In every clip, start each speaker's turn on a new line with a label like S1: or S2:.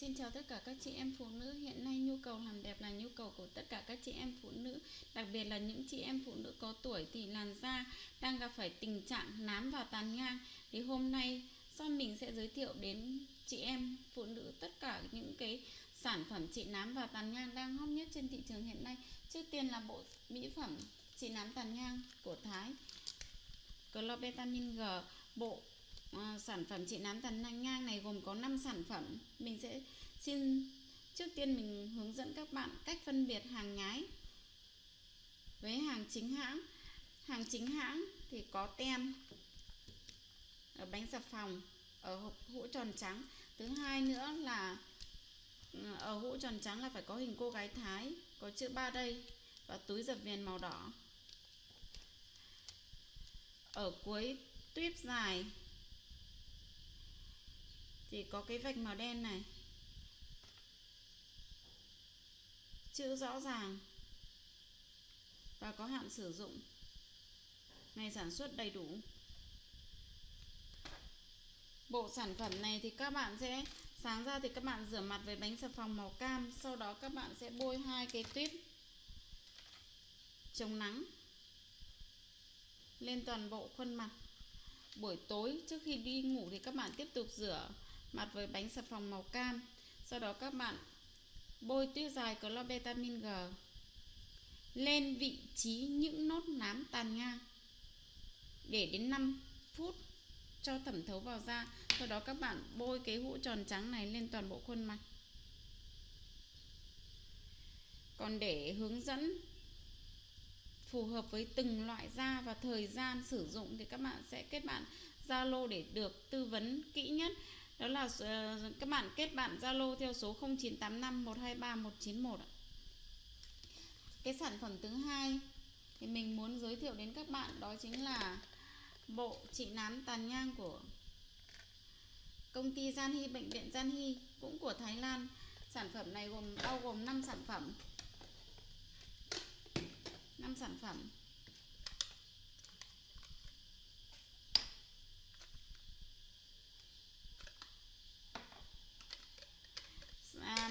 S1: Xin chào tất cả các chị em phụ nữ. Hiện nay nhu cầu làm đẹp là nhu cầu của tất cả các chị em phụ nữ, Đặc biệt là những chị em phụ nữ có tuổi thì làn da đang gặp phải tình trạng nám và tàn nhang. Thì hôm nay Son mình sẽ giới thiệu đến chị em phụ nữ tất cả những cái sản phẩm trị nám và tàn nhang đang hot nhất trên thị trường hiện nay. Trước tiên là bộ mỹ phẩm trị nám tàn nhang của Thái. Clobetamin G, Bộ à, sản phẩm trị nám tàn nhang này gồm có 5 sản phẩm. Mình sẽ xin trước tiên mình hướng dẫn các bạn cách phân biệt hàng nhái với hàng chính hãng. Hàng chính hãng thì có tem ở bánh xà phòng ở hộp hũ tròn trắng. Thứ hai nữa là ừ, ở hũ tròn trắng là phải có hình cô gái thái có chữ ba đây và túi dập viền màu đỏ. Ở cuối tuyếp dài thì có cái vạch màu đen này. Chữ rõ ràng. Và có hạn sử dụng. Ngày sản xuất đầy đủ. Bộ sản phẩm này thì các bạn sẽ, sáng ra thì các bạn rửa mặt với bánh xà phòng màu cam, sau đó các bạn sẽ bôi hai cái tuyếp chống nắng lên toàn bộ khuôn mặt. Buổi tối trước khi đi ngủ thì các bạn tiếp tục rửa mặt với bánh xà phòng màu cam. Sau đó các bạn bôi tuyết dài clobetamin G. Lên vị trí những nốt nám tàn nhang để đến 5 phút cho thẩm thấu vào da. Sau đó các bạn bôi cái hũ tròn trắng này lên toàn bộ khuôn mặt. Còn để hướng dẫn phù hợp với từng loại da và thời gian sử dụng thì các bạn sẽ kết bạn Zalo để được tư vấn kỹ nhất đó là uh, các bạn kết bạn Zalo theo số 0985 123 191 cái sản phẩm thứ hai thì mình muốn giới thiệu đến các bạn đó chính là bộ trị nám tàn nhang của công ty Gian Hy bệnh viện Gian Hy cũng của Thái Lan. Sản phẩm này gồm bao gồm 5 sản phẩm. 5 sản phẩm à,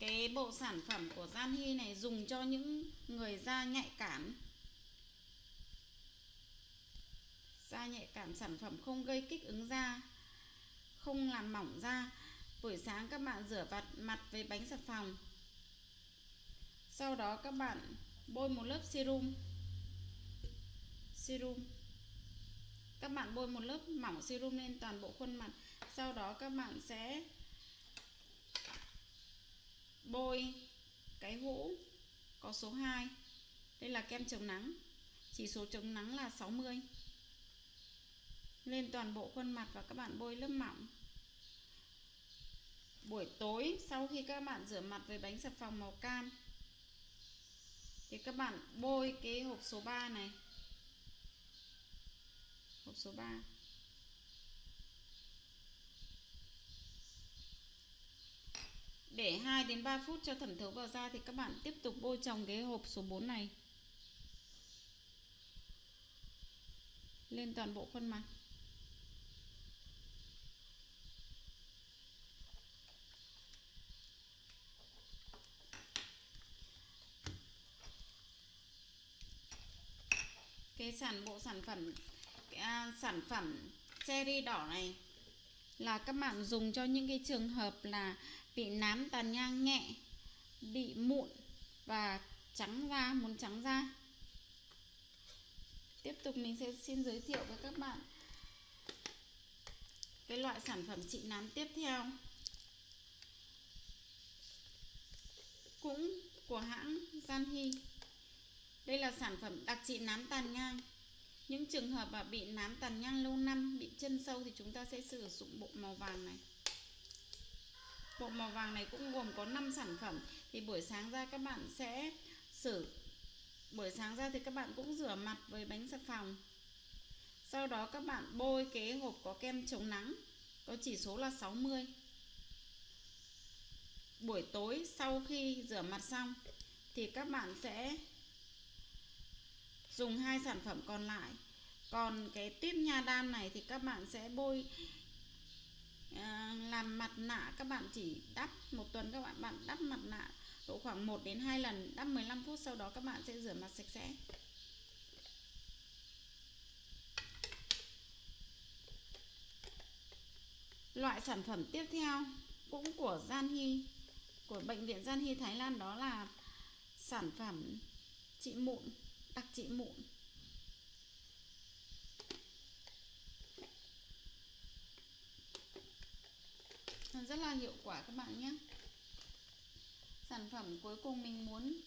S1: cái bộ sản phẩm của Gian Hy này dùng cho những người da nhạy cảm. Da nhạy cảm sản phẩm không gây kích ứng da, không làm mỏng da. Buổi sáng các bạn rửa vặt mặt với bánh xà phòng. Sau đó các bạn bôi một lớp serum. Serum. Các bạn bôi một lớp mỏng serum lên toàn bộ khuôn mặt. Sau đó các bạn sẽ bôi cái hũ, có số 2 đây là kem chống nắng. Chỉ số chống nắng là 60 lên toàn bộ khuôn mặt và các bạn bôi lớp mỏng. Buổi tối, sau khi các bạn rửa mặt với bánh xà phòng màu cam, thì các bạn bôi cái hộp số 3 này. Hộp số 3 để 2 đến 3 phút cho thẩm thấu vào da thì các bạn tiếp tục bôi trồng cái hộp số 4 này. Lên toàn bộ khuôn mặt. Cái sản bộ sản phẩm à, sản phẩm cherry đỏ này là các bạn dùng cho những cái trường hợp là bị nám tàn nhang nhẹ bị mụn và trắng da muốn trắng da tiếp tục mình sẽ xin giới thiệu với các bạn cái loại sản phẩm trị nám tiếp theo cũng của hãng Gian Hy đây là sản phẩm đặc trị nám tàn nhang. Những trường hợp mà bị nám tàn nhang lâu năm, bị chân sâu thì chúng ta sẽ sử dụng bộ màu vàng này. Bộ màu vàng này cũng gồm có 5 sản phẩm. Thì buổi sáng ra các bạn sẽ sử buổi sáng ra thì các bạn cũng rửa mặt với bánh xà phòng. Sau đó các bạn bôi cái hộp có kem chống nắng, có chỉ số là 60. Buổi tối sau khi rửa mặt xong thì các bạn sẽ dùng hai sản phẩm còn lại còn cái tuyếp nha đam này thì các bạn sẽ bôi à, làm mặt nạ các bạn chỉ đắp một tuần các bạn bạn đắp mặt nạ độ khoảng 1 đến 2 lần đắp 15 phút sau đó các bạn sẽ rửa mặt sạch sẽ. Loại sản phẩm tiếp theo cũng của Gian Hy của bệnh viện Gian Hy Thái Lan đó là sản phẩm trị mụn đặc trị mụn. Rất là hiệu quả các bạn nhé. Sản phẩm cuối cùng mình muốn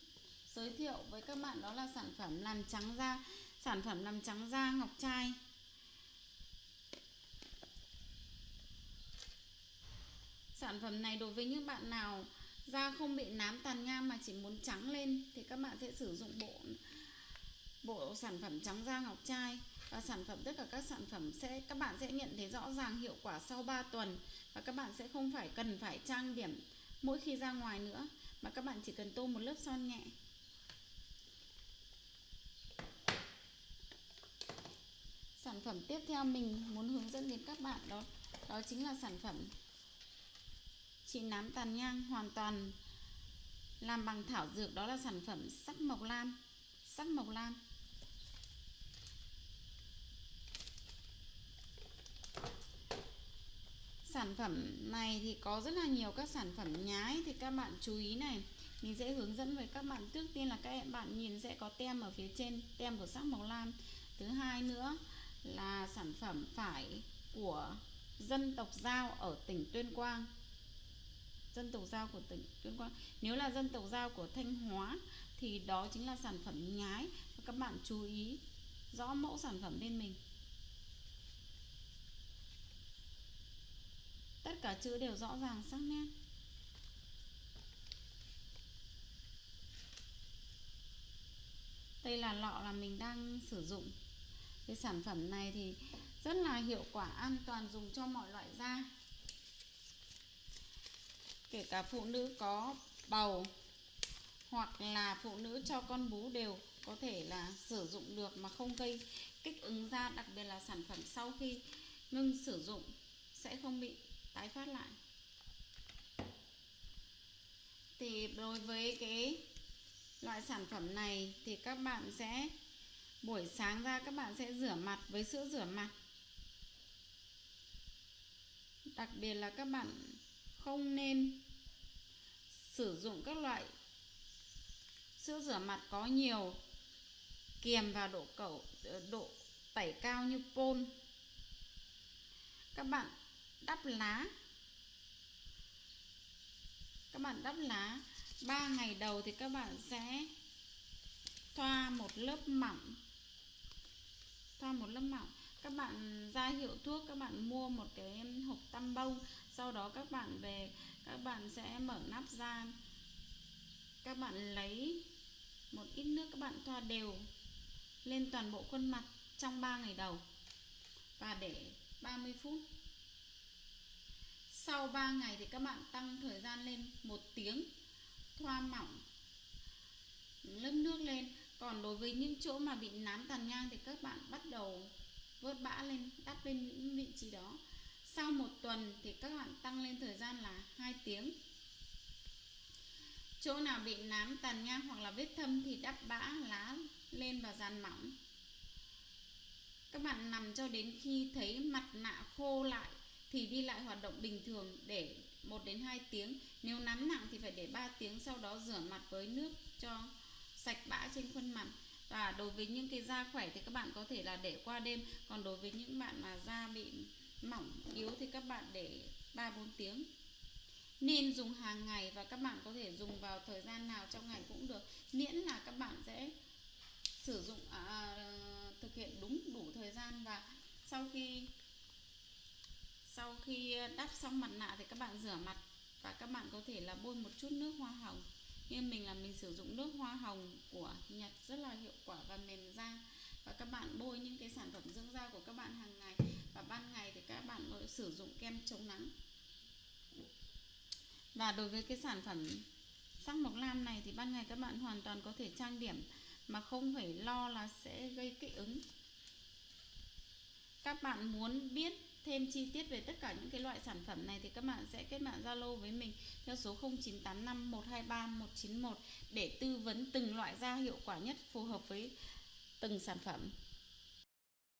S1: giới thiệu với các bạn đó là sản phẩm làm trắng da, sản phẩm làm trắng da ngọc trai. Sản phẩm này đối với những bạn nào da không bị nám tàn nhang mà chỉ muốn trắng lên thì các bạn sẽ sử dụng bộ bộ sản phẩm trắng da ngọc trai và sản phẩm, tất cả các sản phẩm sẽ, các bạn sẽ nhận thấy rõ ràng hiệu quả sau 3 tuần. Và các bạn sẽ không phải cần phải trang điểm mỗi khi ra ngoài nữa. Mà các bạn chỉ cần tô một lớp son nhẹ. Sản phẩm tiếp theo mình muốn hướng dẫn đến các bạn đó đó chính là sản phẩm trị nám tàn nhang hoàn toàn làm bằng thảo dược. Đó là sản phẩm sắc mộc lam, sắc mộc lam. Sản phẩm này thì có rất là nhiều các sản phẩm nhái thì các bạn chú ý này. Mình sẽ hướng dẫn với các bạn. Trước tiên là các bạn nhìn sẽ có tem ở phía trên, tem của sắc màu lam. Thứ hai nữa là sản phẩm phải của dân tộc giao ở tỉnh tuyên quang. Dân tộc giao của tỉnh tuyên quang. Nếu là dân tộc giao của thanh hóa thì đó chính là sản phẩm nhái. Các bạn chú ý rõ mẫu sản phẩm bên mình. Tất cả chữ đều rõ ràng sắc nét. Đây là lọ là mình đang sử dụng. Cái sản phẩm này thì rất là hiệu quả, an toàn, dùng cho mọi loại da. Kể cả phụ nữ có bầu, hoặc là phụ nữ cho con bú đều có thể là sử dụng được mà không gây kích ứng da, đặc biệt là sản phẩm sau khi ngưng sử dụng sẽ không bị tái phát lại. Thì đối với cái loại sản phẩm này thì các bạn sẽ, buổi sáng ra các bạn sẽ rửa mặt với sữa rửa mặt. Đặc biệt là các bạn không nên sử dụng các loại sữa rửa mặt có nhiều kiềm và độ cẩu, độ tẩy cao như pôn các bạn đắp lá. Các bạn đắp lá. 3 ngày đầu thì các bạn sẽ thoa một lớp mỏng. Thoa một lớp mỏng. Các bạn ra hiệu thuốc, các bạn mua một cái hộp tăm bông. Sau đó các bạn về, các bạn sẽ mở nắp ra. Các bạn lấy một ít nước các bạn thoa đều lên toàn bộ khuôn mặt trong 3 ngày đầu. Và để 30 phút sau 3 ngày thì các bạn tăng thời gian lên một tiếng, thoa mỏng lớp nước lên. Còn đối với những chỗ mà bị nám tàn nhang thì các bạn bắt đầu vớt bã lên, đắp lên những vị trí đó. Sau một tuần thì các bạn tăng lên thời gian là 2 tiếng. Chỗ nào bị nám tàn nhang hoặc là vết thâm thì đắp bã lá lên và dàn mỏng. Các bạn nằm cho đến khi thấy mặt nạ khô lại thì đi lại hoạt động bình thường để 1 đến 2 tiếng. Nếu nắm nặng thì phải để 3 tiếng sau đó rửa mặt với nước cho sạch bã trên khuôn mặt. Và đối với những cái da khỏe thì các bạn có thể là để qua đêm. Còn đối với những bạn mà da bị mỏng yếu thì các bạn để 3 4 tiếng. Nên dùng hàng ngày và các bạn có thể dùng vào thời gian nào trong ngày cũng được. Miễn là các bạn sẽ sử dụng à, thực hiện đúng đủ thời gian và sau khi sau khi ờ, đắp xong mặt nạ thì các bạn rửa mặt và các bạn có thể là bôi một chút nước hoa hồng. Như mình là mình sử dụng nước hoa hồng của Nhật rất là hiệu quả và mềm da. Và các bạn bôi những cái sản phẩm dưỡng da của các bạn hàng ngày và ban ngày thì các bạn có sử dụng kem chống nắng. Và đối với cái sản phẩm sắc mộc lam này thì ban ngày các bạn hoàn toàn có thể trang điểm mà không phải lo là sẽ gây kích ứng. Các bạn muốn biết thêm chi tiết về tất cả những cái loại sản phẩm này thì các bạn sẽ kết bạn Zalo với mình theo số 0985 123 191 để tư vấn từng loại da hiệu quả nhất phù hợp với từng sản phẩm.